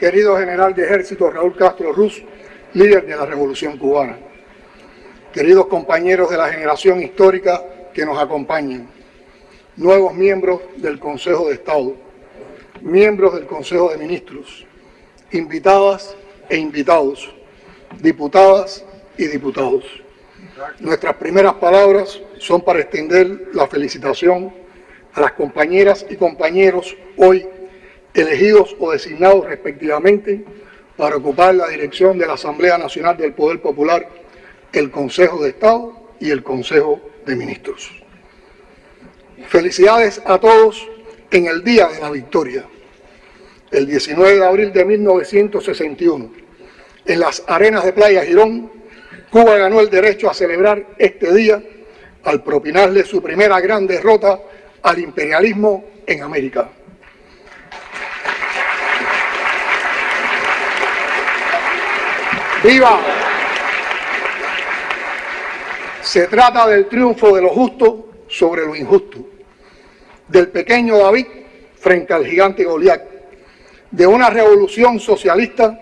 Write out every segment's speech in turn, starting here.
querido general de ejército Raúl Castro Ruz, líder de la Revolución Cubana, queridos compañeros de la generación histórica que nos acompañan, nuevos miembros del Consejo de Estado, miembros del Consejo de Ministros, invitadas e invitados, diputadas y diputados. Nuestras primeras palabras son para extender la felicitación a las compañeras y compañeros hoy elegidos o designados respectivamente para ocupar la dirección de la Asamblea Nacional del Poder Popular, el Consejo de Estado y el Consejo de Ministros. Felicidades a todos en el Día de la Victoria, el 19 de abril de 1961. En las arenas de Playa Girón, Cuba ganó el derecho a celebrar este día al propinarle su primera gran derrota al imperialismo en América. ¡Viva! Se trata del triunfo de lo justo sobre lo injusto, del pequeño David frente al gigante Goliat, de una revolución socialista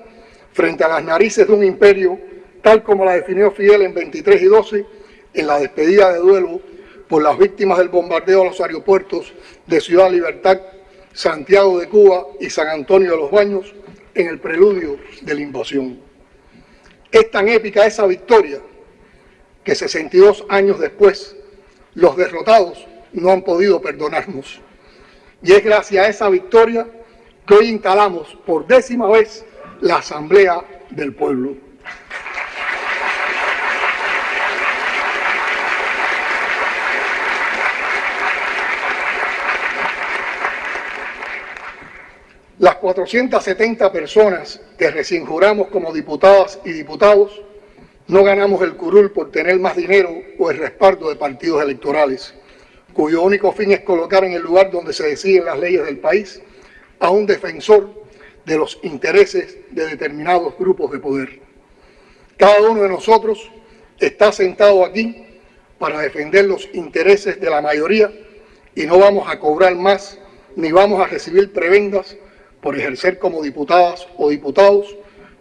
frente a las narices de un imperio, tal como la definió Fidel en 23 y 12, en la despedida de duelo por las víctimas del bombardeo a los aeropuertos de Ciudad Libertad, Santiago de Cuba y San Antonio de los Baños en el preludio de la invasión. Es tan épica esa victoria que 62 años después los derrotados no han podido perdonarnos. Y es gracias a esa victoria que hoy instalamos por décima vez la Asamblea del Pueblo. Las 470 personas que recién juramos como diputadas y diputados no ganamos el curul por tener más dinero o el respaldo de partidos electorales, cuyo único fin es colocar en el lugar donde se deciden las leyes del país a un defensor de los intereses de determinados grupos de poder. Cada uno de nosotros está sentado aquí para defender los intereses de la mayoría y no vamos a cobrar más ni vamos a recibir prebendas por ejercer como diputadas o diputados,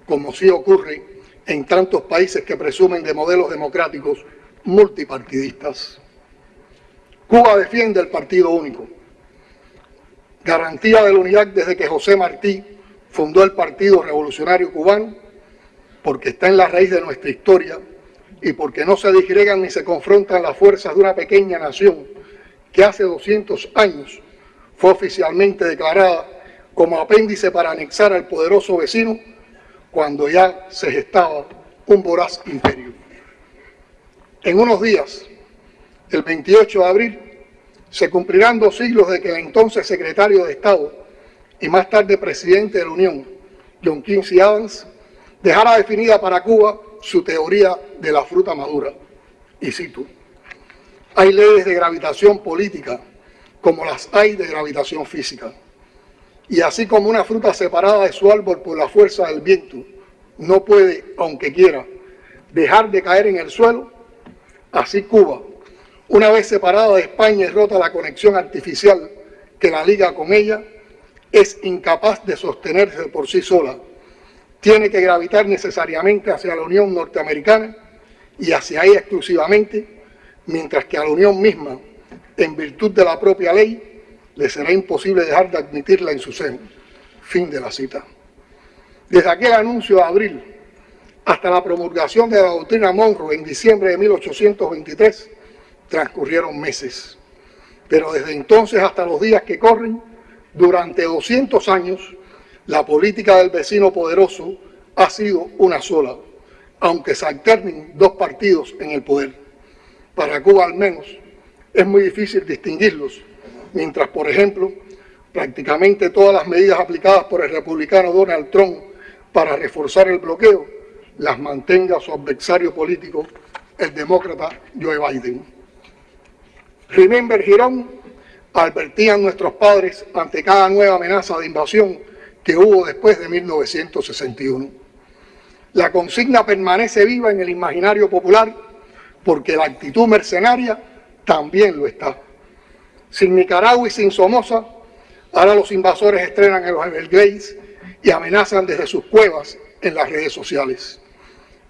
como sí ocurre en tantos países que presumen de modelos democráticos multipartidistas. Cuba defiende el partido único, garantía de la unidad desde que José Martí fundó el Partido Revolucionario Cubano, porque está en la raíz de nuestra historia y porque no se disgregan ni se confrontan las fuerzas de una pequeña nación que hace 200 años fue oficialmente declarada como apéndice para anexar al poderoso vecino cuando ya se gestaba un voraz imperio. En unos días, el 28 de abril, se cumplirán dos siglos de que el entonces secretario de Estado y más tarde presidente de la Unión, John Quincy Adams, dejara definida para Cuba su teoría de la fruta madura. Y cito, hay leyes de gravitación política como las hay de gravitación física y así como una fruta separada de su árbol por la fuerza del viento no puede, aunque quiera, dejar de caer en el suelo, así Cuba, una vez separada de España y rota la conexión artificial que la liga con ella, es incapaz de sostenerse por sí sola. Tiene que gravitar necesariamente hacia la Unión Norteamericana y hacia ella exclusivamente, mientras que a la Unión misma, en virtud de la propia ley, le será imposible dejar de admitirla en su seno. Fin de la cita. Desde aquel anuncio de abril hasta la promulgación de la doctrina Monroe en diciembre de 1823, transcurrieron meses. Pero desde entonces hasta los días que corren, durante 200 años, la política del vecino poderoso ha sido una sola, aunque se alternen dos partidos en el poder. Para Cuba al menos es muy difícil distinguirlos mientras, por ejemplo, prácticamente todas las medidas aplicadas por el republicano Donald Trump para reforzar el bloqueo las mantenga su adversario político, el demócrata Joe Biden. Remember Girón advertían nuestros padres ante cada nueva amenaza de invasión que hubo después de 1961. La consigna permanece viva en el imaginario popular porque la actitud mercenaria también lo está. Sin Nicaragua y sin Somoza, ahora los invasores estrenan en los Everglades y amenazan desde sus cuevas en las redes sociales.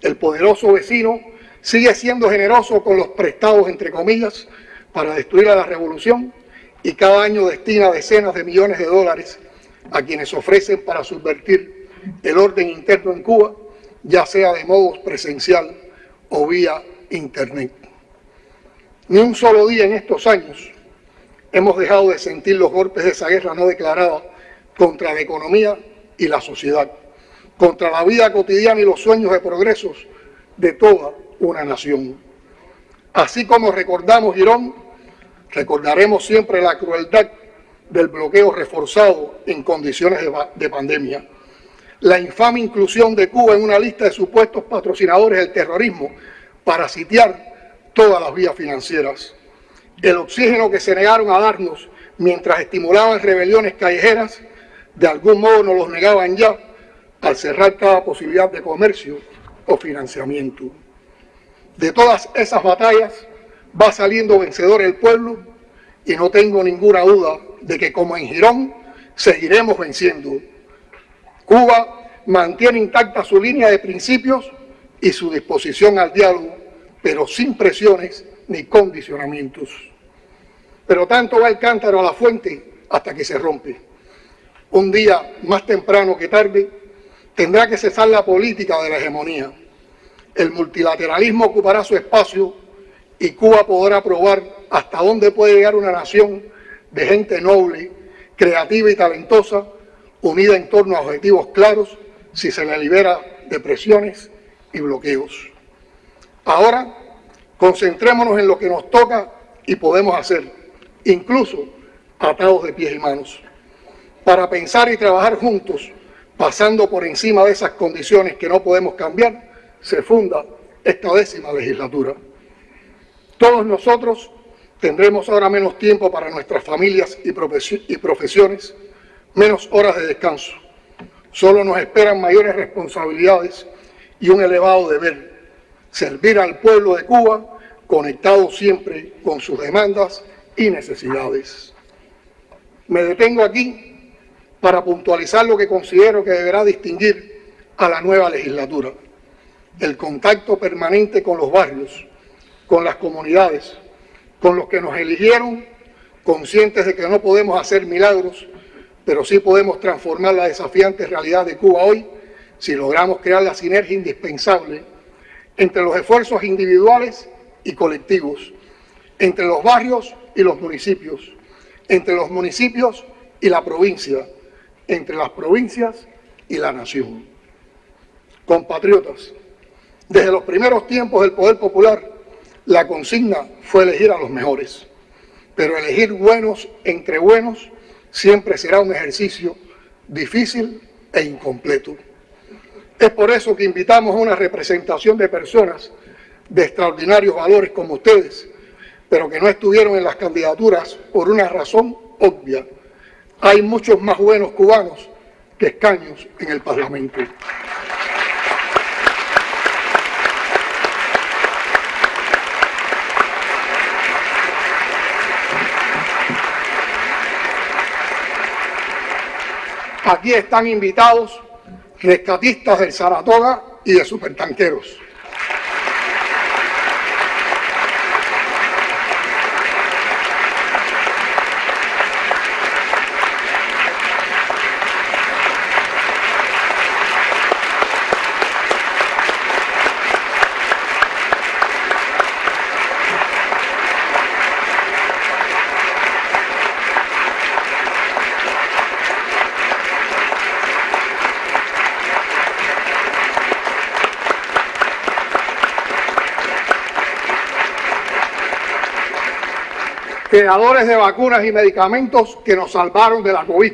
El poderoso vecino sigue siendo generoso con los prestados, entre comillas, para destruir a la revolución y cada año destina decenas de millones de dólares a quienes ofrecen para subvertir el orden interno en Cuba, ya sea de modo presencial o vía Internet. Ni un solo día en estos años hemos dejado de sentir los golpes de esa guerra no declarada contra la economía y la sociedad, contra la vida cotidiana y los sueños de progresos de toda una nación. Así como recordamos Girón, recordaremos siempre la crueldad del bloqueo reforzado en condiciones de, de, pandemia, la infame inclusión de Cuba en una lista de supuestos patrocinadores del terrorismo para sitiar todas las vías financieras, el oxígeno que se negaron a darnos mientras estimulaban rebeliones callejeras, de algún modo nos los negaban ya al cerrar cada posibilidad de comercio o financiamiento. De todas esas batallas va saliendo vencedor el pueblo y no tengo ninguna duda de que como en Girón seguiremos venciendo. Cuba mantiene intacta su línea de principios y su disposición al diálogo, pero sin presiones ni condicionamientos. Pero tanto va el cántaro a la fuente hasta que se rompe. Un día, más temprano que tarde, tendrá que cesar la política de la hegemonía. El multilateralismo ocupará su espacio y Cuba podrá probar hasta dónde puede llegar una nación de gente noble, creativa y talentosa, unida en torno a objetivos claros, si se le libera de presiones y bloqueos. Ahora, concentrémonos en lo que nos toca y podemos hacer, incluso atados de pies y manos, para pensar y trabajar juntos, pasando por encima de esas condiciones que no podemos cambiar, se funda esta décima legislatura. Todos nosotros tendremos ahora menos tiempo para nuestras familias y profesiones, menos horas de descanso. Solo nos esperan mayores responsabilidades y un elevado deber, servir al pueblo de Cuba conectado siempre con sus demandas y necesidades. Me detengo aquí para puntualizar lo que considero que deberá distinguir a la nueva legislatura. El contacto permanente con los barrios, con las comunidades, con los que nos eligieron, conscientes de que no podemos hacer milagros, pero sí podemos transformar la desafiante realidad de Cuba hoy si logramos crear la sinergia indispensable entre los esfuerzos individuales y colectivos, entre los barrios y los municipios, entre los municipios y la provincia, entre las provincias y la nación. Compatriotas, desde los primeros tiempos del poder popular, la consigna fue elegir a los mejores, pero elegir buenos entre buenos siempre será un ejercicio difícil e incompleto. Es por eso que invitamos a una representación de personas de extraordinarios valores como ustedes, pero que no estuvieron en las candidaturas por una razón obvia. Hay muchos más buenos cubanos que escaños en el Parlamento. Aquí están invitados rescatistas del Saratoga y de supertanqueros. Creadores de vacunas y medicamentos que nos salvaron de la COVID.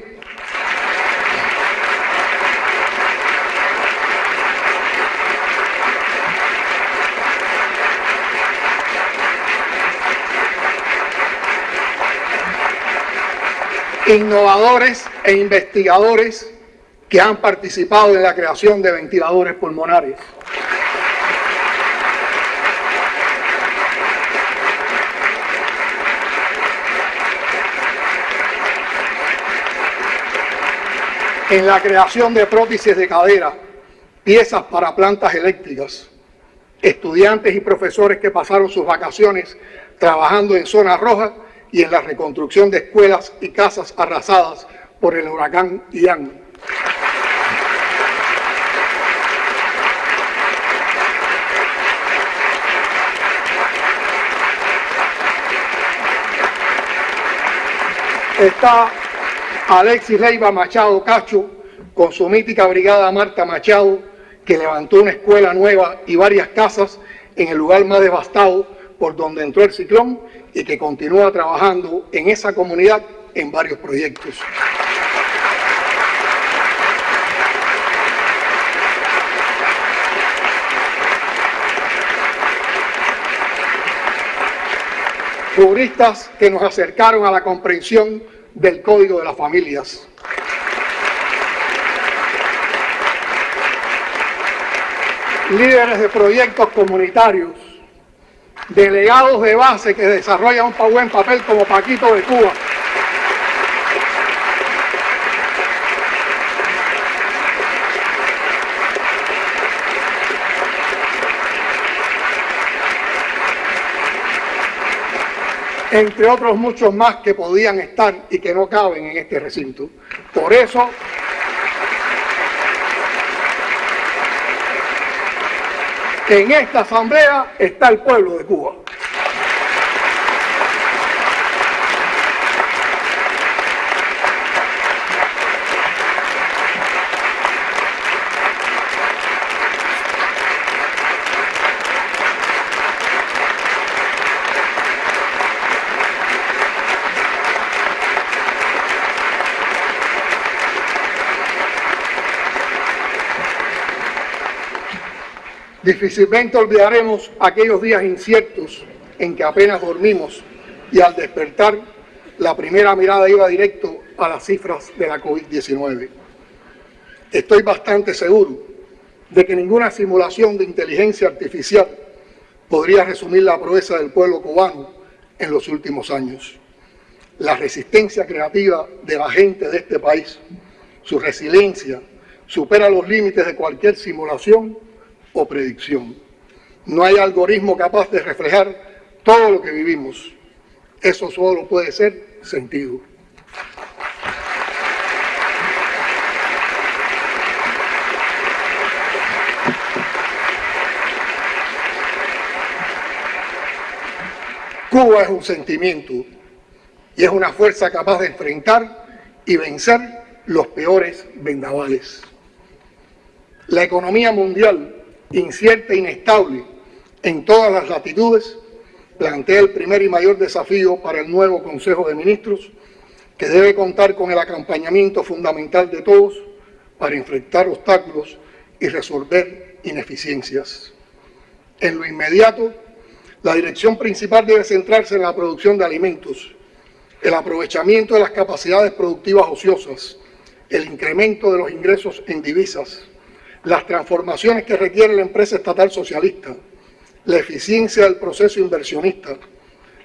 Innovadores e investigadores que han participado en la creación de ventiladores pulmonares. En la creación de prótesis de cadera, piezas para plantas eléctricas, estudiantes y profesores que pasaron sus vacaciones trabajando en zonas rojas y en la reconstrucción de escuelas y casas arrasadas por el huracán Ian. Está Alexis Leiva Machado Cacho con su mítica brigada Marta Machado, que levantó una escuela nueva y varias casas en el lugar más devastado por donde entró el ciclón y que continúa trabajando en esa comunidad en varios proyectos. Juristas que nos acercaron a la comprensión del Código de las Familias. Líderes de proyectos comunitarios, delegados de base que desarrollan un buen papel como Paquito de Cuba. Entre otros muchos más que podían estar y que no caben en este recinto. Por eso, en esta asamblea está el pueblo de Cuba. Difícilmente olvidaremos aquellos días inciertos en que apenas dormimos y al despertar la primera mirada iba directo a las cifras de la COVID-19. Estoy bastante seguro de que ninguna simulación de inteligencia artificial podría resumir la proeza del pueblo cubano en los últimos años. La resistencia creativa de la gente de este país, su resiliencia, supera los límites de cualquier simulación o predicción. No hay algoritmo capaz de reflejar todo lo que vivimos. Eso solo puede ser sentido. Cuba es un sentimiento y es una fuerza capaz de enfrentar y vencer los peores vendavales. La economía mundial incierta e inestable en todas las latitudes, plantea el primer y mayor desafío para el nuevo Consejo de Ministros, que debe contar con el acompañamiento fundamental de todos para enfrentar obstáculos y resolver ineficiencias. En lo inmediato, la dirección principal debe centrarse en la producción de alimentos, el aprovechamiento de las capacidades productivas ociosas, el incremento de los ingresos en divisas, las transformaciones que requiere la empresa estatal socialista, la eficiencia del proceso inversionista,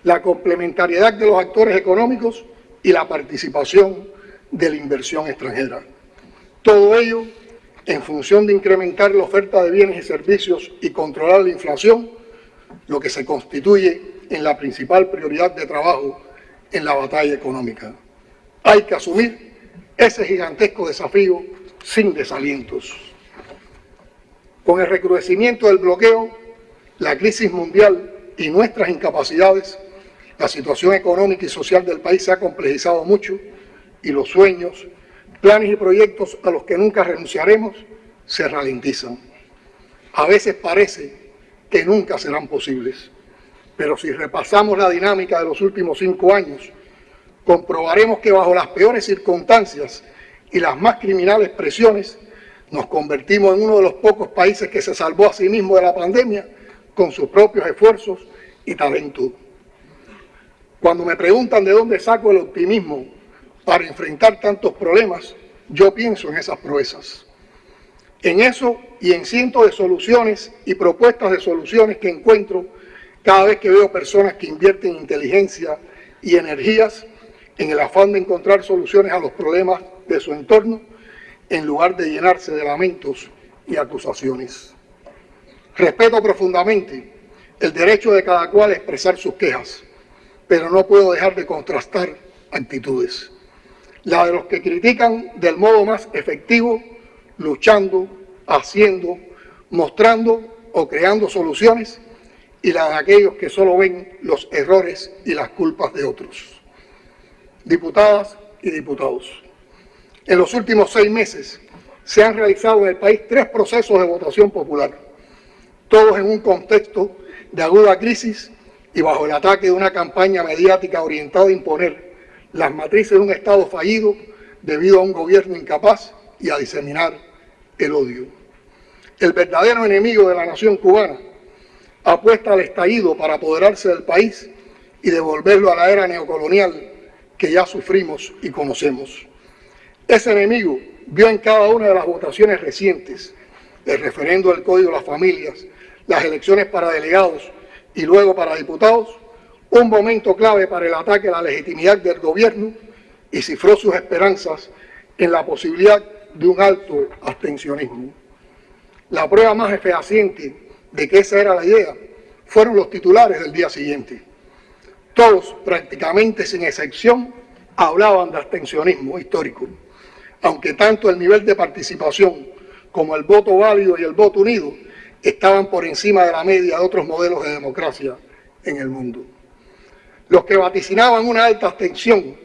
la complementariedad de los actores económicos y la participación de la inversión extranjera. Todo ello en función de incrementar la oferta de bienes y servicios y controlar la inflación, lo que se constituye en la principal prioridad de trabajo en la batalla económica. Hay que asumir ese gigantesco desafío sin desalientos. Con el recrudecimiento del bloqueo, la crisis mundial y nuestras incapacidades, la situación económica y social del país se ha complejizado mucho y los sueños, planes y proyectos a los que nunca renunciaremos se ralentizan. A veces parece que nunca serán posibles, pero si repasamos la dinámica de los últimos cinco años, comprobaremos que bajo las peores circunstancias y las más criminales presiones, nos convertimos en uno de los pocos países que se salvó a sí mismo de la pandemia con sus propios esfuerzos y talento. Cuando me preguntan de dónde saco el optimismo para enfrentar tantos problemas, yo pienso en esas proezas. En eso y en cientos de soluciones y propuestas de soluciones que encuentro cada vez que veo personas que invierten inteligencia y energías en el afán de encontrar soluciones a los problemas de su entorno en lugar de llenarse de lamentos y acusaciones. Respeto profundamente el derecho de cada cual a expresar sus quejas, pero no puedo dejar de contrastar actitudes. La de los que critican del modo más efectivo, luchando, haciendo, mostrando o creando soluciones, y la de aquellos que solo ven los errores y las culpas de otros. Diputadas y diputados, en los últimos seis meses se han realizado en el país tres procesos de votación popular, todos en un contexto de aguda crisis y bajo el ataque de una campaña mediática orientada a imponer las matrices de un Estado fallido debido a un gobierno incapaz y a diseminar el odio. El verdadero enemigo de la nación cubana apuesta al estallido para apoderarse del país y devolverlo a la era neocolonial que ya sufrimos y conocemos. Ese enemigo vio en cada una de las votaciones recientes, el referendo del Código de las Familias, las elecciones para delegados y luego para diputados, un momento clave para el ataque a la legitimidad del gobierno y cifró sus esperanzas en la posibilidad de un alto abstencionismo. La prueba más fehaciente de que esa era la idea fueron los titulares del día siguiente. Todos, prácticamente sin excepción, hablaban de abstencionismo histórico, aunque tanto el nivel de participación como el voto válido y el voto unido estaban por encima de la media de otros modelos de democracia en el mundo. Los que vaticinaban una alta abstención,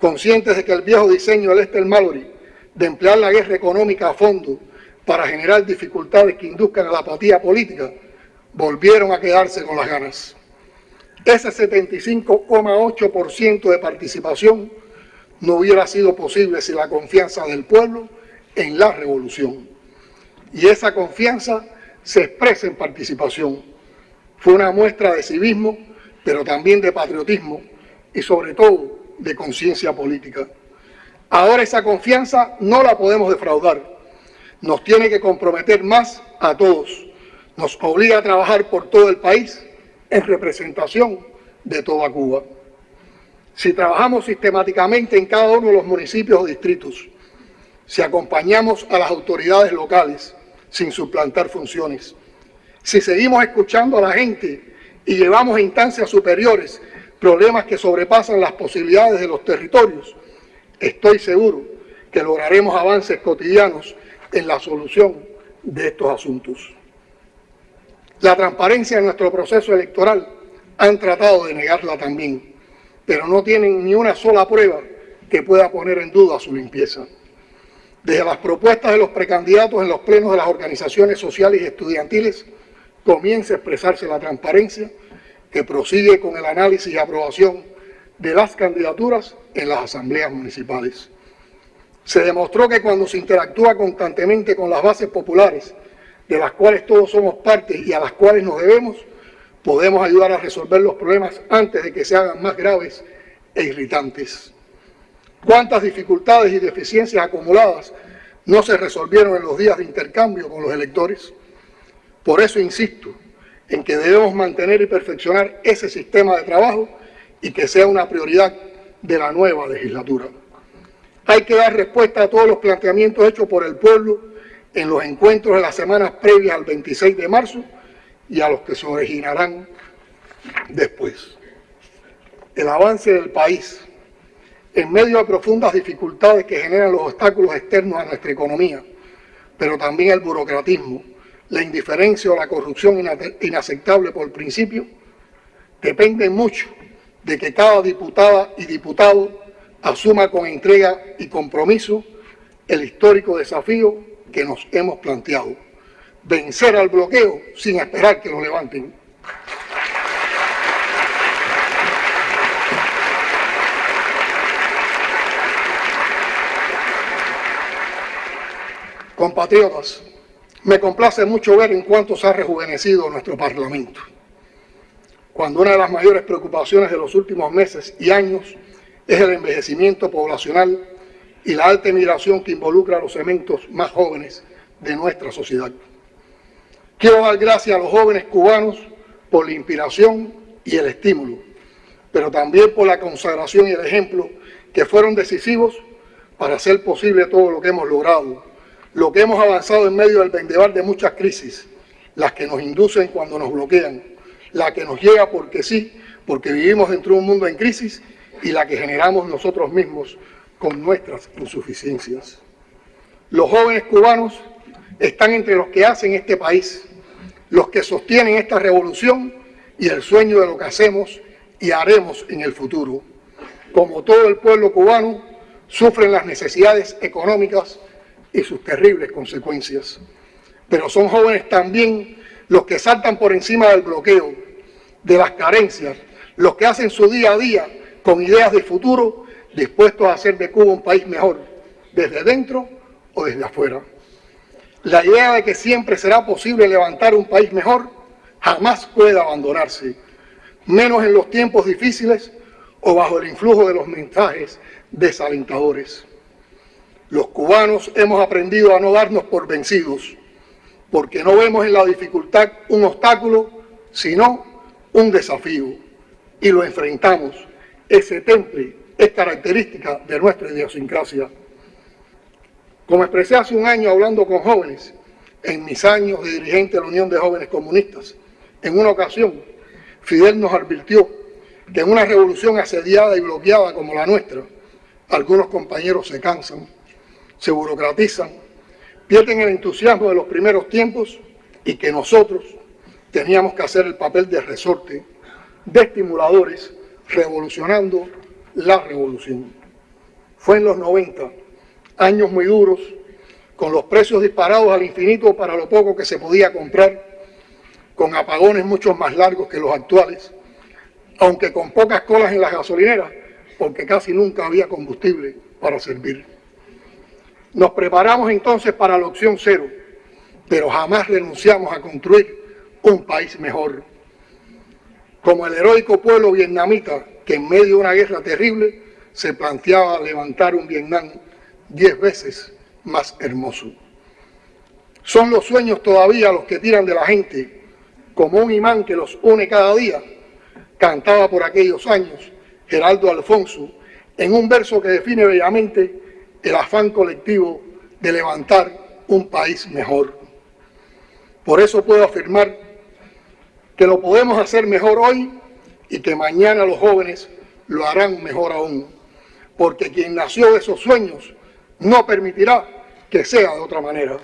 conscientes de que el viejo diseño del Esther Mallory de emplear la guerra económica a fondo para generar dificultades que induzcan a la apatía política, volvieron a quedarse con las ganas. Ese 75,8% de participación no hubiera sido posible sin la confianza del pueblo en la revolución. Y esa confianza se expresa en participación. Fue una muestra de civismo, pero también de patriotismo y sobre todo de conciencia política. Ahora esa confianza no la podemos defraudar nos tiene que comprometer más a todos. Nos obliga a trabajar por todo el país en representación de toda Cuba. Si trabajamos sistemáticamente en cada uno de los municipios o distritos, si acompañamos a las autoridades locales sin suplantar funciones, si seguimos escuchando a la gente y llevamos a instancias superiores problemas que sobrepasan las posibilidades de los territorios, estoy seguro que lograremos avances cotidianos en la solución de estos asuntos. La transparencia en nuestro proceso electoral han tratado de negarla también, pero no tienen ni una sola prueba que pueda poner en duda su limpieza. Desde las propuestas de los precandidatos en los plenos de las organizaciones sociales y estudiantiles, comienza a expresarse la transparencia que prosigue con el análisis y aprobación de las candidaturas en las asambleas municipales. Se demostró que cuando se interactúa constantemente con las bases populares, de las cuales todos somos parte y a las cuales nos debemos, podemos ayudar a resolver los problemas antes de que se hagan más graves e irritantes. ¿Cuántas dificultades y deficiencias acumuladas no se resolvieron en los días de intercambio con los electores? Por eso insisto en que debemos mantener y perfeccionar ese sistema de trabajo y que sea una prioridad de la nueva legislatura. Hay que dar respuesta a todos los planteamientos hechos por el pueblo en los encuentros de las semanas previas al 26 de marzo y a los que se originarán después. El avance del país, en medio de profundas dificultades que generan los obstáculos externos a nuestra economía, pero también el burocratismo, la indiferencia o la corrupción inaceptable por principio, depende mucho de que cada diputada y diputado asuma con entrega y compromiso el histórico desafío que nos hemos planteado. Vencer al bloqueo sin esperar que lo levanten. Compatriotas, me complace mucho ver en cuánto se ha rejuvenecido nuestro Parlamento, cuando una de las mayores preocupaciones de los últimos meses y años es el envejecimiento poblacional y la alta emigración que involucra a los elementos más jóvenes de nuestra sociedad. Quiero dar gracias a los jóvenes cubanos por la inspiración y el estímulo, pero también por la consagración y el ejemplo que fueron decisivos para hacer posible todo lo que hemos logrado, lo que hemos avanzado en medio del vendeval de muchas crisis, las que nos inducen cuando nos bloquean, la que nos llega porque sí, porque vivimos dentro de un mundo en crisis y la que generamos nosotros mismos con nuestras insuficiencias. Los jóvenes cubanos están entre los que hacen este país, los que sostienen esta revolución y el sueño de lo que hacemos y haremos en el futuro. Como todo el pueblo cubano, sufren las necesidades económicas y sus terribles consecuencias. Pero son jóvenes también los que saltan por encima del bloqueo, de las carencias, los que hacen su día a día con ideas de futuro, dispuestos a hacer de Cuba un país mejor, desde dentro o desde afuera. La idea de que siempre será posible levantar un país mejor jamás puede abandonarse, menos en los tiempos difíciles o bajo el influjo de los mensajes desalentadores. Los cubanos hemos aprendido a no darnos por vencidos, porque no vemos en la dificultad un obstáculo, sino un desafío, y lo enfrentamos. Ese temple es característica de nuestra idiosincrasia. Como expresé hace un año hablando con jóvenes, en mis años de dirigente de la Unión de Jóvenes Comunistas, en una ocasión, Fidel nos advirtió que en una revolución asediada y bloqueada como la nuestra, algunos compañeros se cansan, se burocratizan, pierden el entusiasmo de los primeros tiempos y que nosotros teníamos que hacer el papel de resorte, de estimuladores, revolucionando la revolución. Fue en los 90, años muy duros, con los precios disparados al infinito para lo poco que se podía comprar, con apagones mucho más largos que los actuales, aunque con pocas colas en las gasolineras, porque casi nunca había combustible para servir. Nos preparamos entonces para la opción cero, pero jamás renunciamos a construir un país mejor. Como el heroico pueblo vietnamita que en medio de una guerra terrible se planteaba levantar un Vietnam diez veces más hermoso. Son los sueños todavía los que tiran de la gente, como un imán que los une cada día, cantaba por aquellos años Geraldo Alfonso, en un verso que define bellamente el afán colectivo de levantar un país mejor. Por eso puedo afirmar que lo podemos hacer mejor hoy y que mañana los jóvenes lo harán mejor aún, porque quien nació de esos sueños no permitirá que sea de otra manera.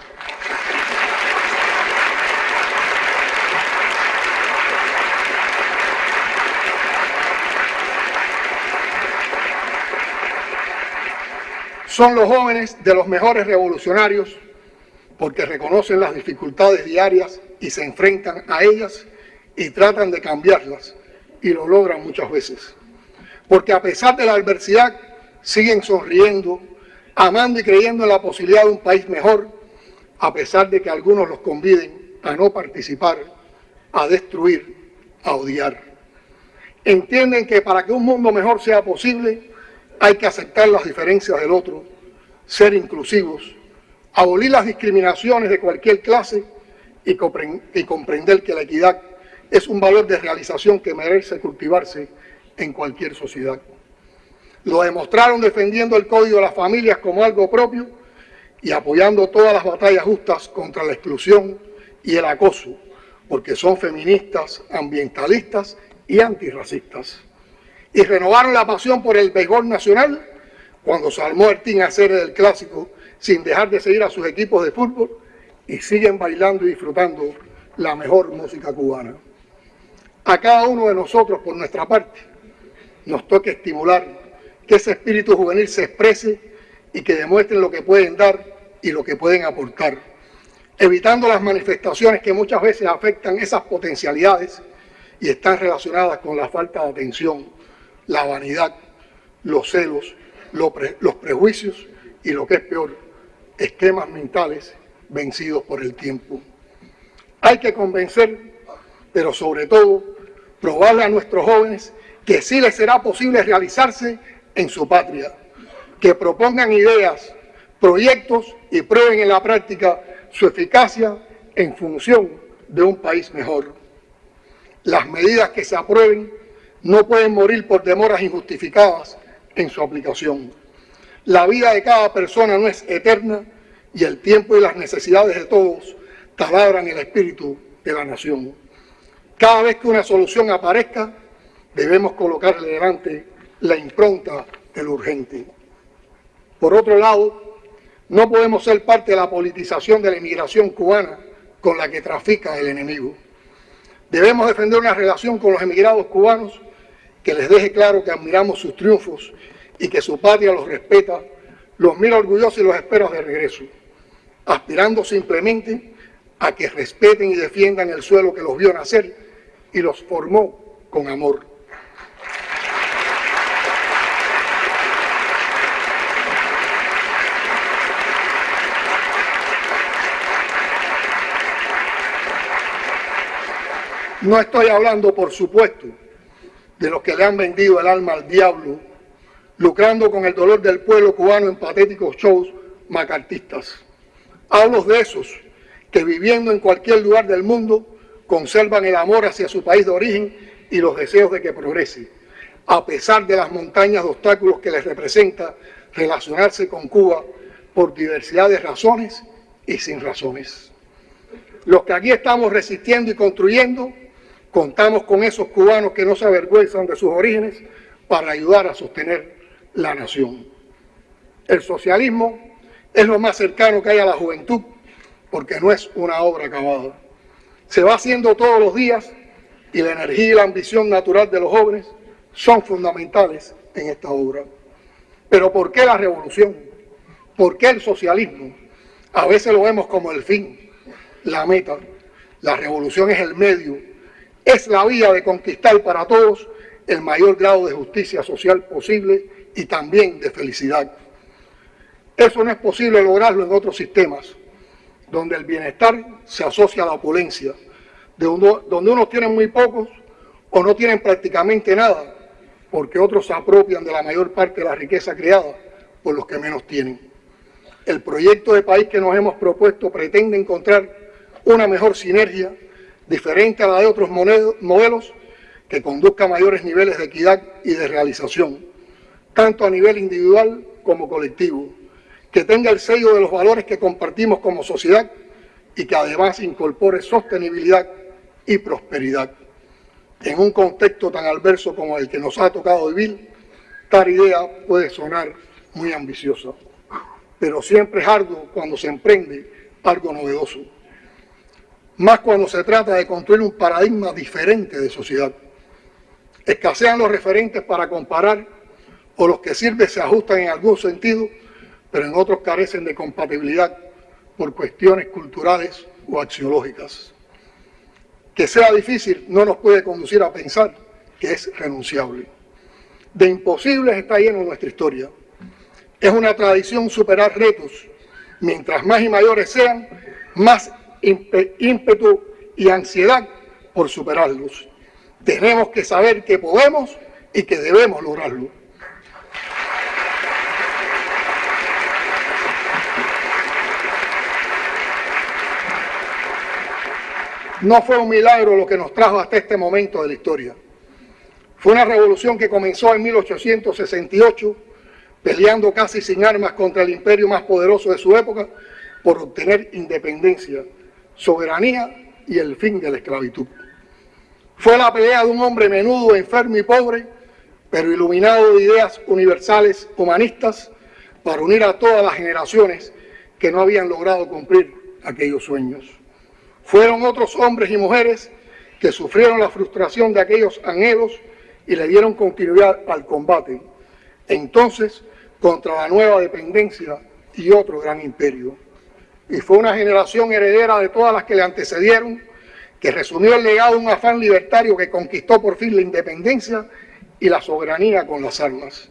Son los jóvenes de los mejores revolucionarios porque reconocen las dificultades diarias y se enfrentan a ellas y tratan de cambiarlas y lo logran muchas veces. Porque a pesar de la adversidad siguen sonriendo, amando y creyendo en la posibilidad de un país mejor, a pesar de que algunos los conviden a no participar, a destruir, a odiar. Entienden que para que un mundo mejor sea posible, hay que aceptar las diferencias del otro, ser inclusivos, abolir las discriminaciones de cualquier clase y, comprender que la equidad es un valor de realización que merece cultivarse en cualquier sociedad. Lo demostraron defendiendo el Código de las Familias como algo propio y apoyando todas las batallas justas contra la exclusión y el acoso, porque son feministas, ambientalistas y antirracistas y renovaron la pasión por el béisbol nacional cuando se armó el Team del Clásico sin dejar de seguir a sus equipos de fútbol y siguen bailando y disfrutando la mejor música cubana. A cada uno de nosotros, por nuestra parte, nos toca estimular que ese espíritu juvenil se exprese y que demuestren lo que pueden dar y lo que pueden aportar, evitando las manifestaciones que muchas veces afectan esas potencialidades y están relacionadas con la falta de atención, la vanidad, los celos, los prejuicios y lo que es peor, esquemas mentales vencidos por el tiempo. Hay que convencer, pero sobre todo, probarle a nuestros jóvenes que sí les será posible realizarse en su patria, que propongan ideas, proyectos y prueben en la práctica su eficacia en función de un país mejor. Las medidas que se aprueben no pueden morir por demoras injustificadas en su aplicación. La vida de cada persona no es eterna y el tiempo y las necesidades de todos taladran el espíritu de la nación. Cada vez que una solución aparezca, debemos colocarle delante la impronta del urgente. Por otro lado, no podemos ser parte de la politización de la inmigración cubana con la que trafica el enemigo. Debemos defender una relación con los emigrados cubanos que les deje claro que admiramos sus triunfos y que su patria los respeta, los mira orgullosos y los espera de regreso, aspirando simplemente a que respeten y defiendan el suelo que los vio nacer y los formó con amor. No estoy hablando, por supuesto, de los que le han vendido el alma al diablo, lucrando con el dolor del pueblo cubano en patéticos shows macartistas. Hablo de esos que viviendo en cualquier lugar del mundo conservan el amor hacia su país de origen y los deseos de que progrese, a pesar de las montañas de obstáculos que les representa relacionarse con Cuba por diversidad de razones y sin razones. Los que aquí estamos resistiendo y construyendo, contamos con esos cubanos que no se avergüenzan de sus orígenes para ayudar a sostener la nación. El socialismo es lo más cercano que hay a la juventud porque no es una obra acabada. Se va haciendo todos los días y la energía y la ambición natural de los jóvenes son fundamentales en esta obra. Pero ¿por qué la revolución? ¿Por qué el socialismo? A veces lo vemos como el fin, la meta. La revolución es el medio, es la vía de conquistar para todos el mayor grado de justicia social posible y también de felicidad. Eso no es posible lograrlo en otros sistemas donde el bienestar se asocia a la opulencia, donde unos tienen muy pocos o no tienen prácticamente nada, porque otros se apropian de la mayor parte de la riqueza creada por los que menos tienen. El proyecto de país que nos hemos propuesto pretende encontrar una mejor sinergia diferente a la de otros modelos que conduzca a mayores niveles de equidad y de realización, tanto a nivel individual como colectivo, que tenga el sello de los valores que compartimos como sociedad y que además incorpore sostenibilidad y prosperidad. En un contexto tan adverso como el que nos ha tocado vivir, tal idea puede sonar muy ambiciosa, pero siempre es arduo cuando se emprende algo novedoso, más cuando se trata de construir un paradigma diferente de sociedad. Escasean los referentes para comparar o los que sirven se ajustan en algún sentido pero en otros carecen de compatibilidad por cuestiones culturales o axiológicas. Que sea difícil no nos puede conducir a pensar que es renunciable. De imposibles está lleno nuestra historia. Es una tradición superar retos. Mientras más y mayores sean, más ímpetu y ansiedad por superarlos. Tenemos que saber que podemos y que debemos lograrlo. No fue un milagro lo que nos trajo hasta este momento de la historia. Fue una revolución que comenzó en 1868, peleando casi sin armas contra el imperio más poderoso de su época por obtener independencia, soberanía y el fin de la esclavitud. Fue la pelea de un hombre menudo, enfermo y pobre, pero iluminado de ideas universales humanistas para unir a todas las generaciones que no habían logrado cumplir aquellos sueños. Fueron otros hombres y mujeres que sufrieron la frustración de aquellos anhelos y le dieron continuidad al combate. Entonces, contra la nueva dependencia y otro gran imperio. Y fue una generación heredera de todas las que le antecedieron, que resumió el legado de un afán libertario que conquistó por fin la independencia y la soberanía con las armas.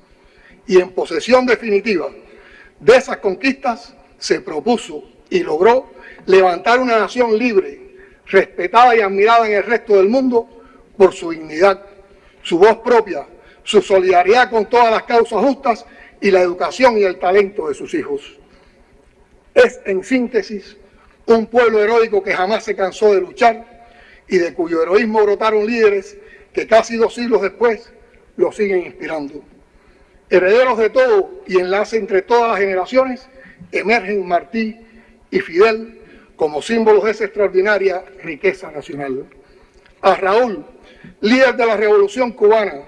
Y en posesión definitiva de esas conquistas se propuso y logró levantar una nación libre, respetada y admirada en el resto del mundo por su dignidad, su voz propia, su solidaridad con todas las causas justas y la educación y el talento de sus hijos. Es, en síntesis, un pueblo heroico que jamás se cansó de luchar y de cuyo heroísmo brotaron líderes que casi dos siglos después lo siguen inspirando. Herederos de todo y enlace entre todas las generaciones, emergen Martí y Fidel como símbolos de esa extraordinaria riqueza nacional. A Raúl, líder de la Revolución Cubana,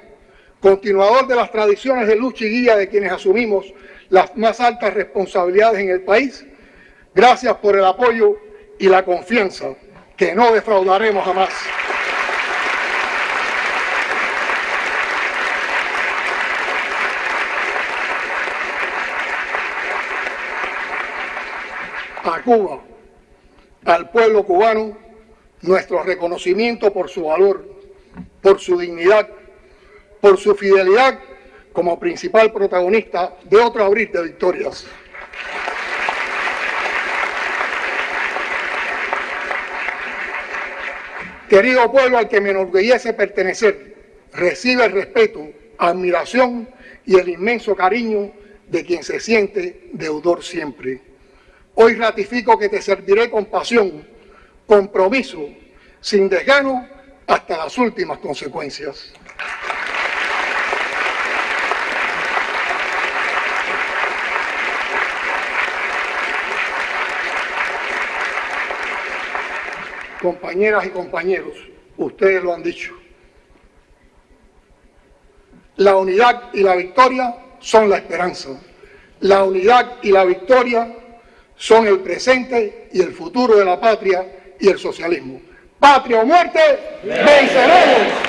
continuador de las tradiciones de lucha y guía de quienes asumimos las más altas responsabilidades en el país, gracias por el apoyo y la confianza que no defraudaremos jamás. A Cuba, al pueblo cubano, nuestro reconocimiento por su valor, por su dignidad, por su fidelidad como principal protagonista de otro abril de victorias. Querido pueblo al que me enorgullece pertenecer, recibe el respeto, admiración y el inmenso cariño de quien se siente deudor siempre. Hoy ratifico que te serviré con pasión, compromiso, sin desgano, hasta las últimas consecuencias. Compañeras y compañeros, ustedes lo han dicho. La unidad y la victoria son la esperanza. La unidad y la victoria son el presente y el futuro de la patria y el socialismo. Patria o muerte, venceremos.